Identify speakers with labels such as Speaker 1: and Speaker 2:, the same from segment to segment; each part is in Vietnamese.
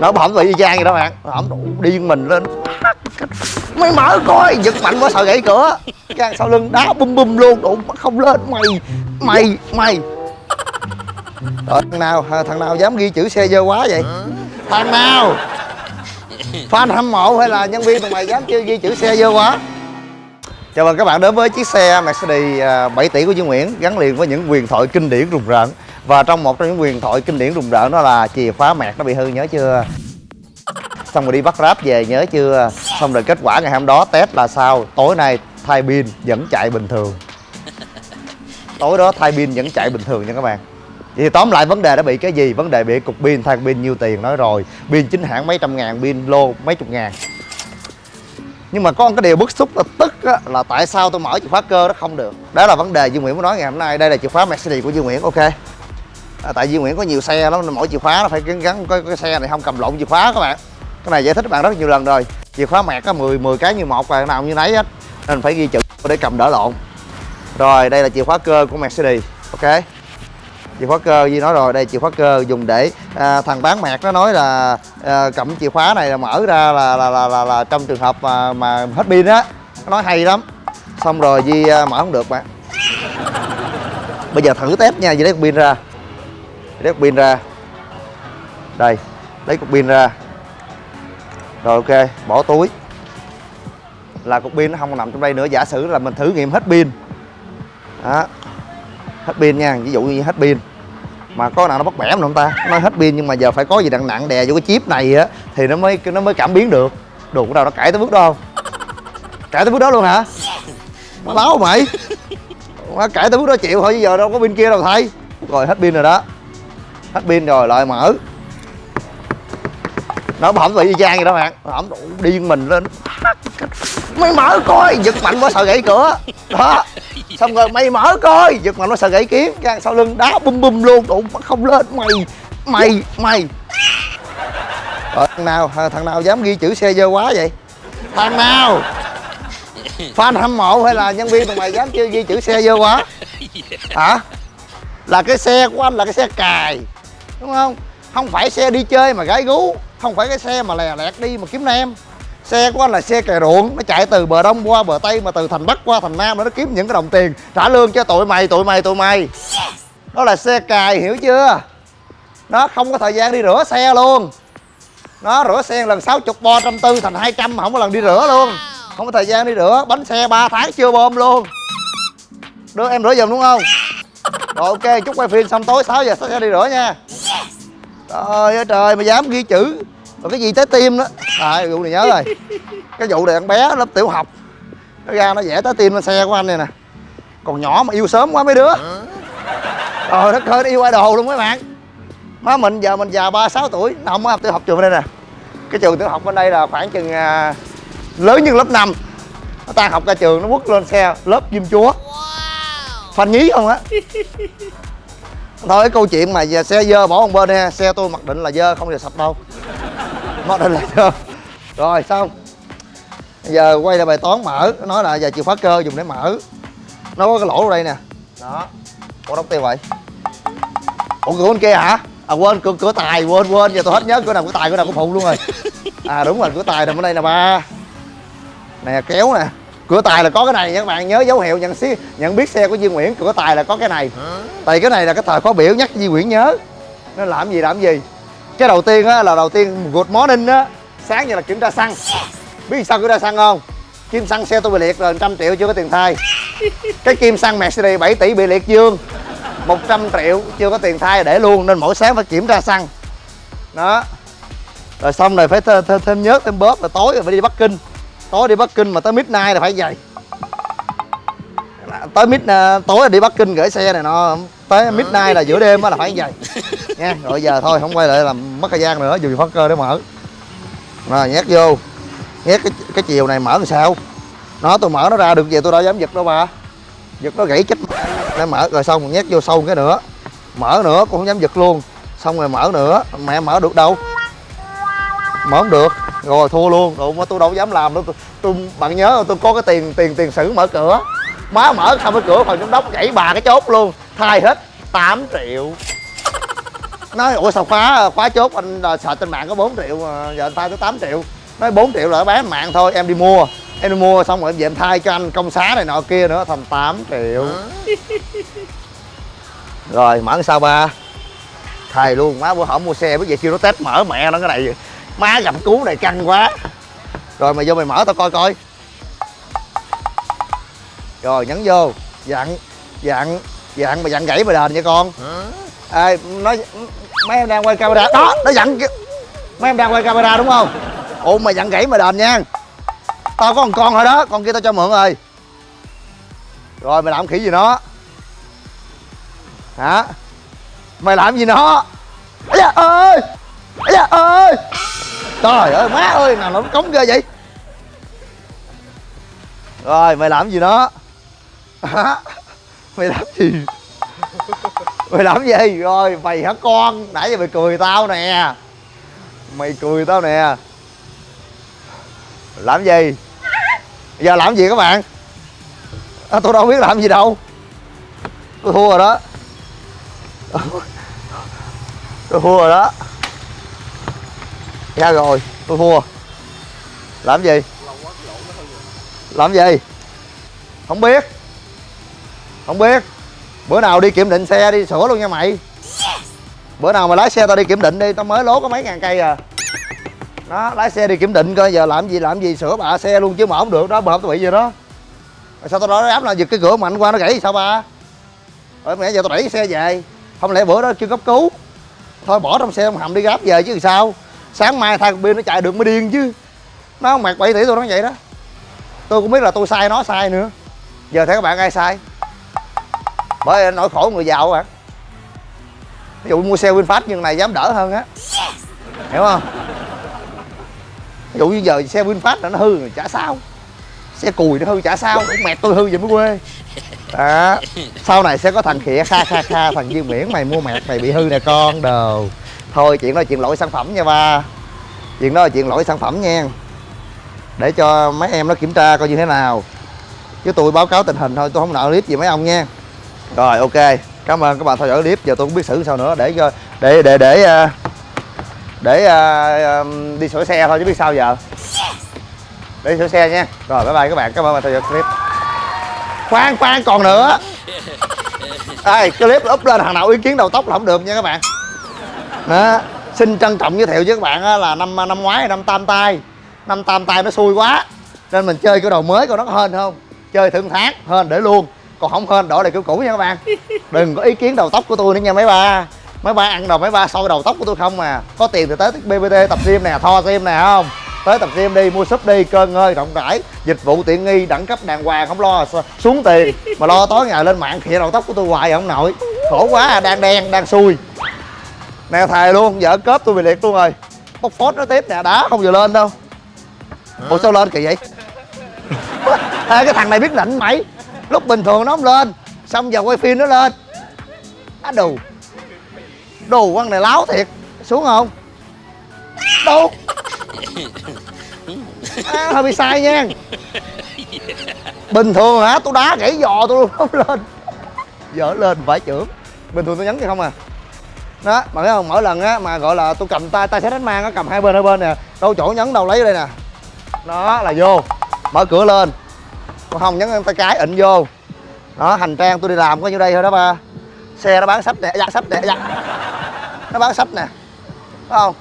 Speaker 1: nó bẩm vị y chang vậy đó bạn. Bẩm đủ điên mình lên. Mày mở coi, giật mạnh quá, sợ gãy cửa. Gan sau lưng đá bum bum luôn đủ không lên. Mày mày mày. Rồi thằng nào à, thằng nào dám ghi chữ xe dơ quá vậy? Thằng nào? Fan hâm mộ hay là nhân viên tụi mày dám chưa ghi chữ xe dơ quá? Chào mừng các bạn đến với chiếc xe Mercedes à, 7 tỷ của Dương Nguyễn, gắn liền với những quyền thoại kinh điển rùng rợn và trong một trong những quyền thoại kinh điển rùng rợn đó là chìa khóa mẹt nó bị hư nhớ chưa? Xong rồi đi bắt ráp về nhớ chưa? Xong rồi kết quả ngày hôm đó test là sao? Tối nay thay pin vẫn chạy bình thường. Tối đó thay pin vẫn chạy bình thường nha các bạn. Thì tóm lại vấn đề đã bị cái gì? Vấn đề bị cục pin thay pin nhiêu tiền nói rồi. Pin chính hãng mấy trăm ngàn pin lô mấy chục ngàn. Nhưng mà có một cái điều bức xúc là tức á, là tại sao tôi mở chìa khóa cơ nó không được? Đó là vấn đề Dương Nguyễn muốn nói ngày hôm nay. Đây là chìa khóa Mercedes của Dương Nguyễn ok? À, tại Dương Nguyễn có nhiều xe lắm nên mỗi chìa khóa nó phải gắn, gắn cái, cái xe này không cầm lộn chìa khóa các bạn. Cái này giải thích các bạn rất nhiều lần rồi. Chìa khóa mẹt có 10 10 cái như một và nào như nấy hết. Nên phải ghi chữ để cầm đỡ lộn. Rồi đây là chìa khóa cơ của Mercedes ok? Chìa khóa cơ gì nói rồi đây chìa khóa cơ dùng để à, thằng bán mẹt nó nói là à, cầm chìa khóa này là mở ra là là, là, là, là trong trường hợp mà, mà hết pin á. Nó nói hay lắm. Xong rồi Di à, mở không được bạn. Bây giờ thử test nha gì lấy pin ra lấy cục pin ra. Đây, lấy cục pin ra. Rồi, ok, bỏ túi. Là cục pin nó không nằm trong đây nữa. Giả sử là mình thử nghiệm hết pin. Đó. Hết pin nha, ví dụ như hết pin. Mà có nào nó bắt bẻ không ta? Nó hết pin nhưng mà giờ phải có gì nặng nặng đè vô cái chip này á, thì nó mới nó mới cảm biến được. Đồ của nào nó cãi tới bước đó không? Cãi tới bước đó luôn hả? Nó báo mày. Má cãi tới bước đó chịu thôi giờ đâu có pin kia đâu thay rồi, hết pin rồi đó hết pin rồi, lại mở. Nó bỏng vị y chang vậy đó bạn. Bỏng đủ điên mình lên. Mày mở coi, giật mạnh quá, sợ gãy cửa. Đó. Xong rồi mày mở coi, giật mạnh quá, sợ gãy kiến gan sau lưng đá bum bum luôn đủ không lên. Mày mày mày. Rồi, thằng nào à, thằng nào dám ghi chữ xe dơ quá vậy? Thằng nào? Fan hâm mộ hay là nhân viên tụi mày dám chưa ghi chữ xe dơ quá? Hả? Là cái xe của anh là cái xe cài đúng không? Không phải xe đi chơi mà gái gú. Không phải cái xe mà lè lẹt đi mà kiếm nam xe của anh là xe cày ruộng nó chạy từ bờ đông qua bờ tây mà từ thành bắc qua thành nam nó kiếm những cái đồng tiền trả lương cho tụi mày tụi mày tụi mày. Đó là xe cài hiểu chưa? Nó không có thời gian đi rửa xe luôn. Nó rửa xe lần 60 bo trăm tư thành 200 mà không có lần đi rửa luôn. Không có thời gian đi rửa bánh xe 3 tháng chưa bơm luôn. Đưa em rửa giùm đúng không? Rồi ok chúc quay phim xong tối 6 giờ sẽ đi rửa nha trời ơi trời mà dám ghi chữ. Rồi cái gì tới tim đó. À vụ này nhớ rồi. Cái vụ này con bé lớp tiểu học. Nó ra nó vẽ tới tim lên xe của anh này nè. Còn nhỏ mà yêu sớm quá mấy đứa. Trời đất ơi nó yêu idol luôn mấy bạn. Má mình giờ mình già ba sáu tuổi. Nó không có học tiểu học trường bên đây nè. Cái trường tiểu học bên đây là khoảng chừng à, lớn như lớp 5 nó tan học ra trường nó quất lên xe lớp diêm chúa. Phanh nhí không á thôi, cái câu chuyện mà xe dơ bỏ một bên ha, xe tôi mặc định là dơ, không bao giờ sạch đâu. Mặc định là dơ. Rồi, xong. Giờ quay lại bài toán mở, nó nói là giờ chìa khóa cơ dùng để mở. Nó có cái lỗ ở đây nè. Đó. Ủa, đóng tiêu vậy? Ủa, cửa bên kia hả? À quên, cửa cửa tài, quên quên. Giờ tôi hết nhớ, cửa nào cửa tài, cửa nào cửa phụ luôn rồi. À đúng rồi, cửa tài nằm ở đây nè, ba. Nè, kéo nè cửa tài là có cái này nha các bạn nhớ dấu hiệu nhận xí nhận biết xe của Duy Nguyễn cửa tài là có cái này. Tại cái này là cái thời khóa biểu nhắc Duy Nguyễn nhớ. Nó làm gì làm gì? Cái đầu tiên á là đầu tiên good morning á sáng giờ là kiểm tra xăng. Biết sao kiểm tra xăng không? Kim xăng xe tôi bị liệt rồi trăm triệu chưa có tiền thay. Cái kim xăng Mercedes 7 tỷ bị liệt dương. 100 triệu chưa có tiền thay để luôn nên mỗi sáng phải kiểm tra xăng. Đó. Rồi xong rồi phải thêm, thêm, thêm nhớt thêm bóp rồi tối rồi phải đi Bắc Kinh tối đi Bắc Kinh mà tới midnight là phải vậy. Tới mid tối là đi Bắc Kinh gửi xe này nó tới midnight là giữa đêm là phải vậy. Nha rồi giờ thôi không quay lại làm mất thời gian nữa dùng phát cơ để mở. Rồi nhét vô. Nhét cái cái chiều này mở làm sao? Nó tôi mở nó ra được về tôi đâu dám giật đâu bà. Giật nó gãy chết. Để mở rồi xong nhét vô sâu cái nữa. Mở nữa cũng không dám giật luôn. Xong rồi mở nữa. Mẹ mở được đâu mở không được. Rồi thua luôn. Rồi mà tôi đâu dám làm đâu. Tôi, tôi bạn nhớ tôi có cái tiền tiền tiền sử mở cửa. Má mở xong cái cửa phòng giám đốc gãy bà cái chốt luôn. Thay hết 8 triệu. Nói ủa sao khóa khóa chốt anh à, sợ trên mạng có 4 triệu mà giờ anh thay tới 8 triệu. Nói 4 triệu là bán mạng thôi em đi mua. Em đi mua xong rồi em về em thay cho anh công xá này nọ kia nữa thành 8 triệu. Rồi mở sao ba? Thầy luôn má bữa hổm mua xe biết vậy kêu nó test mở mẹ nó cái này má gặp cú này căng quá. Rồi mày vô mày mở tao coi coi. Rồi nhấn vô. Dặn dặn dặn mày dặn gãy mày đền nha con. Ê nói mấy em đang quay camera. Đó nó dặn mấy em đang quay camera đúng không? Ủa mày dặn gãy mày đền nha. Tao có một con thôi đó con kia tao cho mượn rồi. Rồi mày làm khỉ gì nó? Hả? Mày làm gì nó? Da ơi! Da ơi trời ơi má ơi nào nó cống ghê vậy? Rồi mày làm gì nó mày làm gì? Mày làm gì? Rồi mày hả con? Nãy giờ mày cười tao nè. Mày cười tao nè. Làm gì? Giờ làm gì các bạn? À, tôi đâu biết làm gì đâu. Tôi thua rồi đó. Tôi thua rồi đó ra rồi, tôi thua. Làm gì? Làm gì? Không biết. Không biết. Bữa nào đi kiểm định xe đi, sửa luôn nha mày. Bữa nào mà lái xe tao đi kiểm định đi, tao mới lố có mấy ngàn cây à. Đó, lái xe đi kiểm định coi, giờ làm gì làm gì, sửa bạ xe luôn chứ mà không được, đó bợp tao bị gì đó. Rồi sao tao nói áp là giật cái cửa mạnh qua nó gãy sao ba? Rồi mẹ giờ tao đẩy xe về. Không lẽ bữa đó chưa cấp cứu? Thôi bỏ trong xe ông hầm đi gáp về chứ sao? Sáng mai thay pin nó chạy được mới điên chứ. Nó mặc 7 tỷ tôi nói vậy đó. Tôi cũng biết là tôi sai nó sai nữa. Giờ thấy các bạn ai sai? Bởi nỗi khổ người giàu bạn, ví dụ mua xe Vinfast nhưng này dám đỡ hơn á. Hiểu không? Ví dụ như giờ xe Vinfast là nó hư rồi chả sao. Xe cùi nó hư chả sao. Mẹ tôi hư vậy mới quê. Đó. Sau này sẽ có thằng khịa kha kha kha thằng dương miễn mày mua mẹt mày bị hư nè con đồ thôi chuyện đó là chuyện lỗi sản phẩm nha ba. Chuyện đó là chuyện lỗi sản phẩm nha. Để cho mấy em nó kiểm tra coi như thế nào. Chứ tôi báo cáo tình hình thôi tôi không nợ clip gì mấy ông nha. Rồi ok. Cảm ơn các bạn theo dõi clip. Giờ tôi cũng biết xử sao nữa. Để cho để để để ờ, để, ờ, để uh, đi sửa xe thôi chứ biết sao giờ. Để sửa xe nha. Rồi bye bye các bạn. Cảm ơn bạn theo dõi clip. Khoan khoan còn nữa. Ai clip up lên thằng nào ý kiến đầu tóc là không được nha các bạn đó xin trân trọng giới thiệu với các bạn là năm năm ngoái năm tam tay. Năm tam tay nó xui quá nên mình chơi cái đồ mới coi nó có hên không? Chơi một tháng hên để luôn. Còn không hên đổi lại kiểu cũ nha các bạn. Đừng có ý kiến đầu tóc của tôi nữa nha mấy ba. Mấy ba ăn đồ mấy ba soi đầu tóc của tôi không mà có tiền thì tới bbt tập gym nè tho gym nè không? Tới tập gym đi mua súp đi cơn ngơi rộng rãi. Dịch vụ tiện nghi đẳng cấp đàng hoàng không lo xuống tiền. Mà lo tối ngày lên mạng khịa đầu tóc của tôi hoài không nổi. Khổ quá à đang đen đang xui nè thầy luôn vợ cớp tôi bị liệt luôn rồi. Bóc phốt nó tiếp nè đá không vừa lên đâu. Ủa sao lên kỳ vậy? Ê, cái thằng này biết định mày. Lúc bình thường nó không lên xong giờ quay phim nó lên. Á đù. Đồ con này láo thiệt. Xuống không? Đâu à, hơi bị sai nha. Bình thường hả? Tôi đá gãy giò tôi luôn không lên. Giờ lên phải trưởng bình thường tôi nhấn thì không à đó, mà thấy không? Mỗi lần á mà, gọi là, tôi cầm tay tay sẽ đánh mang á, cầm hai bên hai bên nè. Đâu chỗ nhấn, đâu lấy đây nè. Đó, là vô. Mở cửa lên. Còn không nhấn tay cái, ịnh vô. Đó, hành trang tôi đi làm có nhiêu đây thôi đó ba. Xe nó bán sách nè. Dạ sách nè dạ. Nó bán sách nè. Phải không?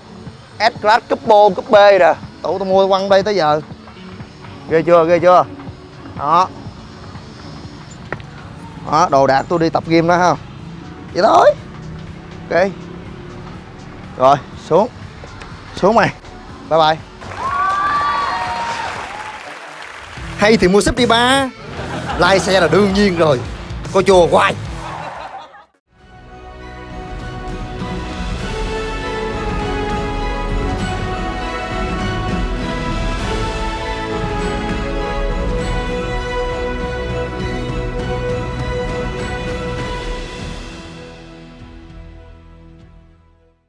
Speaker 1: S class Coupe cúp B nè. Tụ tôi mua quăng đây tới giờ. Ghê chưa ghê chưa? Đó. Đó, đồ đạc tôi đi tập gym đó không vậy thôi ok. Rồi, xuống. Xuống mày. Bye bye. Hay thì mua súp đi ba. Lai xe là đương nhiên rồi. Coi chùa hoài.